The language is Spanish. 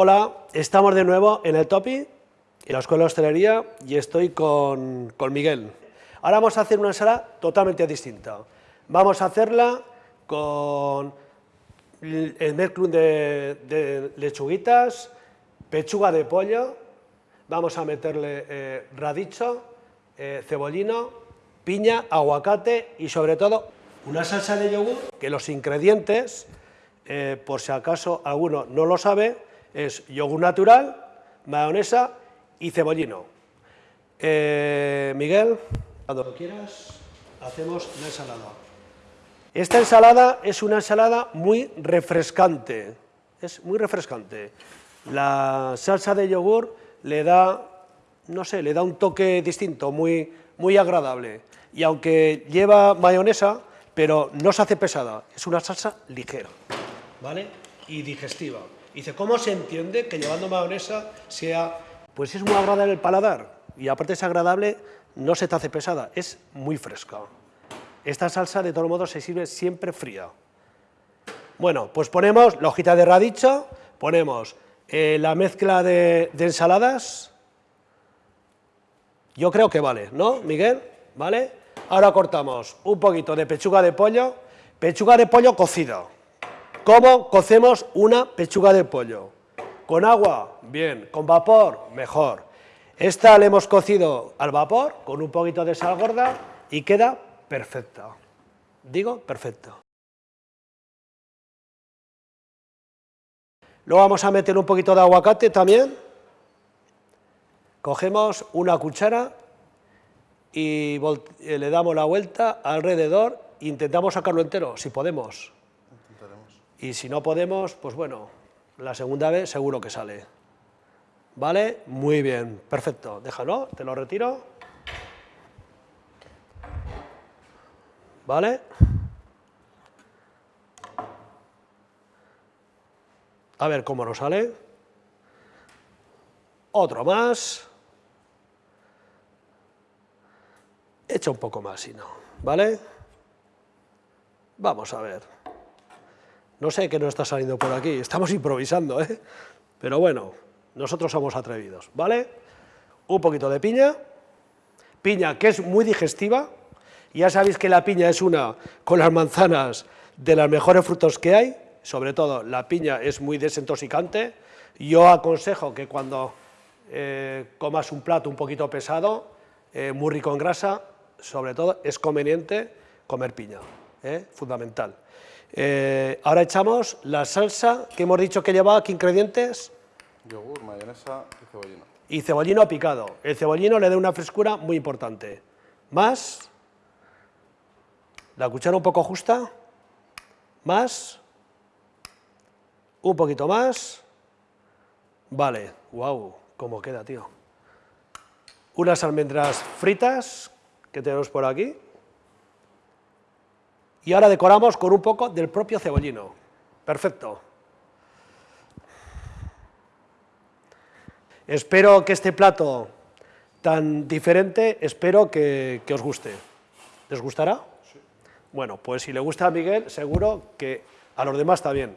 Hola, estamos de nuevo en el Topi, en la Escuela de Hostelería, y estoy con, Miguel. Ahora vamos a hacer una ensalada totalmente distinta. Vamos a hacerla con el mezclum de, lechuguitas, pechuga de pollo, vamos a meterle eh, radicho, eh, cebollino, piña, aguacate y sobre todo una salsa de yogur que los ingredientes, eh, por si acaso alguno no lo sabe, es yogur natural, mayonesa y cebollino. Eh, Miguel, cuando quieras, hacemos la ensalada. Esta ensalada es una ensalada muy refrescante, es muy refrescante. La salsa de yogur le da, no sé, le da un toque distinto, muy, muy agradable. Y aunque lleva mayonesa, pero no se hace pesada, es una salsa ligera, ¿vale? Y digestiva. Dice, ¿cómo se entiende que llevando mayonesa sea... Pues es muy agradable el paladar, y aparte es agradable, no se te hace pesada, es muy fresca. Esta salsa, de todos modos, se sirve siempre fría. Bueno, pues ponemos la hojita de radicho, ponemos eh, la mezcla de, ensaladas, yo creo que vale, ¿no, Miguel? ¿Vale? Ahora cortamos un poquito de pechuga de pollo, pechuga de pollo cocida, ¿Cómo cocemos una pechuga de pollo? ¿Con agua? Bien. ¿Con vapor? Mejor. Esta la hemos cocido al vapor, con un poquito de sal gorda, y queda perfecta. Digo, perfecta. Luego vamos a meter un poquito de aguacate también. Cogemos una cuchara y eh, le damos la vuelta alrededor, intentamos sacarlo entero, si podemos. Y si no podemos, pues bueno, la segunda vez seguro que sale. ¿Vale? Muy bien, perfecto. Déjalo, te lo retiro. ¿Vale? A ver cómo nos sale. Otro más. Echa un poco más, si no. ¿Vale? Vamos a ver. No sé qué nos está saliendo por aquí, estamos improvisando, ¿eh? Pero bueno, nosotros somos atrevidos, ¿vale? Un poquito de piña, piña que es muy digestiva, ya sabéis que la piña es una, con las manzanas, de los mejores frutos que hay, sobre todo la piña es muy desintoxicante, yo aconsejo que cuando eh, comas un plato un poquito pesado, eh, muy rico en grasa, sobre todo es conveniente comer piña, ¿eh? fundamental. Ahora echamos la salsa que hemos dicho que llevaba, ¿qué ingredientes? Yogur, mayonesa y cebollino. Y cebollino picado. El cebollino le da una frescura muy importante. Más. La cuchara un poco justa. Más. Un poquito más. Vale. Wow, cómo queda, tío. Unas almendras fritas que tenemos por aquí. Y ahora decoramos con un poco del propio cebollino. Perfecto. Espero que este plato tan diferente, espero que, os guste. ¿Les gustará? Sí. Bueno, pues si le gusta a Miguel, seguro que a los demás está bien.